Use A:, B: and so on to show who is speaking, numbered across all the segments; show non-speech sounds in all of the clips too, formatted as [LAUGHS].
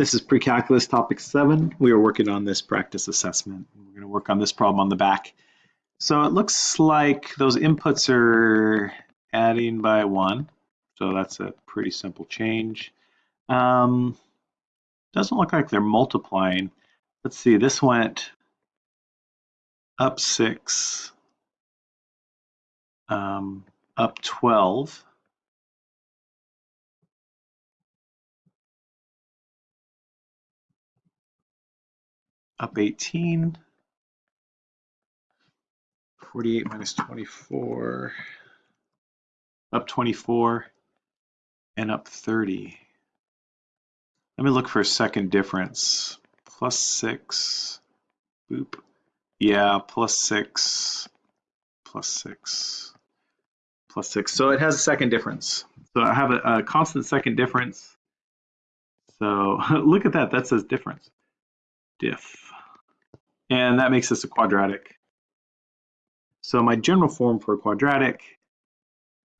A: This is pre-calculus topic seven. We are working on this practice assessment. We're going to work on this problem on the back. So it looks like those inputs are adding by one. So that's a pretty simple change. Um, doesn't look like they're multiplying. Let's see, this went up six, um, up 12. Up 18. 48 minus 24, up 24, and up 30. Let me look for a second difference. Plus 6, boop. Yeah, plus 6, plus 6, plus 6. So it has a second difference. So I have a, a constant second difference. So [LAUGHS] look at that, that says difference. Diff and that makes this a quadratic. So my general form for a quadratic,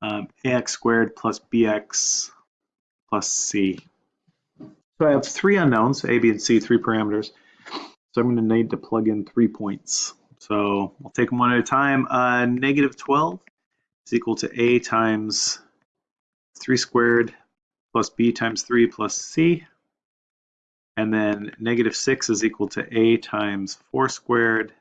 A: um, ax squared plus bx plus c. So I have three unknowns, a, b, and c, three parameters. So I'm going to need to plug in three points. So I'll take them one at a time. Uh, negative 12 is equal to a times 3 squared plus b times 3 plus c. And then negative 6 is equal to a times 4 squared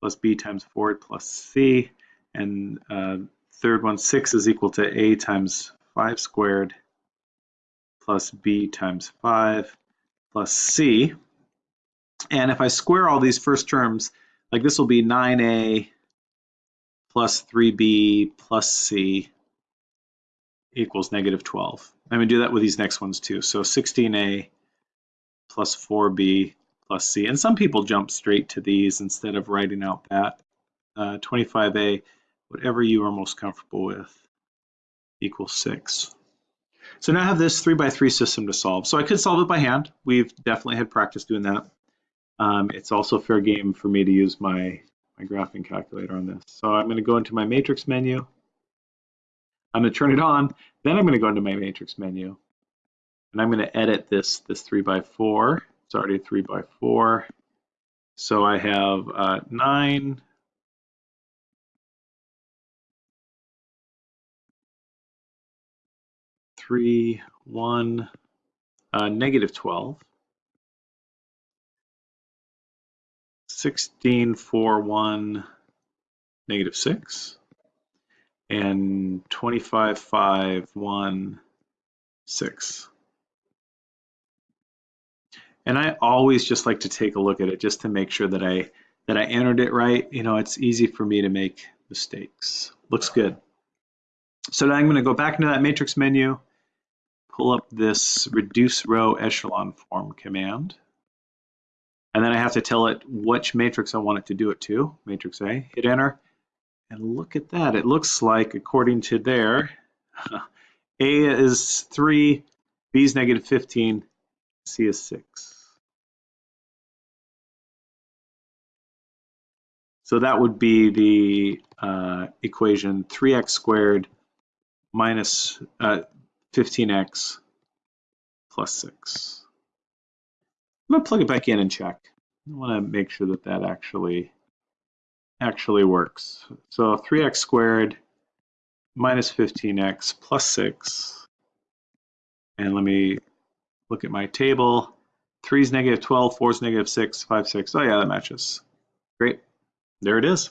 A: plus b times 4 plus c. And uh, third one, 6 is equal to a times 5 squared plus b times 5 plus c. And if I square all these first terms, like this will be 9a plus 3b plus c equals negative 12. I'm going to do that with these next ones too. So 16a plus 4b plus c. And some people jump straight to these instead of writing out that. Uh, 25a, whatever you are most comfortable with, equals 6. So now I have this 3 by 3 system to solve. So I could solve it by hand. We've definitely had practice doing that. Um, it's also fair game for me to use my, my graphing calculator on this. So I'm going to go into my matrix menu. I'm going to turn it on. Then I'm going to go into my matrix menu. And I'm going to edit this, this 3 by 4. It's already 3 by 4. So I have uh, 9 3, 1, uh, negative 12. 16, 4, 1, negative 6 and 25, 5, 1, 6. And I always just like to take a look at it just to make sure that I that I entered it right. You know, it's easy for me to make mistakes. Looks good. So now I'm going to go back into that matrix menu, pull up this reduce row echelon form command. And then I have to tell it which matrix I want it to do it to, matrix A, hit enter, and look at that. It looks like, according to there, [LAUGHS] A is 3, B is negative 15, C is 6. So that would be the uh, equation 3x squared minus uh, 15x plus 6. I'm going to plug it back in and check. I want to make sure that that actually actually works. So 3x squared minus 15x plus 6. And let me look at my table. 3 is negative 12, 4 is negative 6, 5, 6. Oh yeah, that matches. Great. There it is.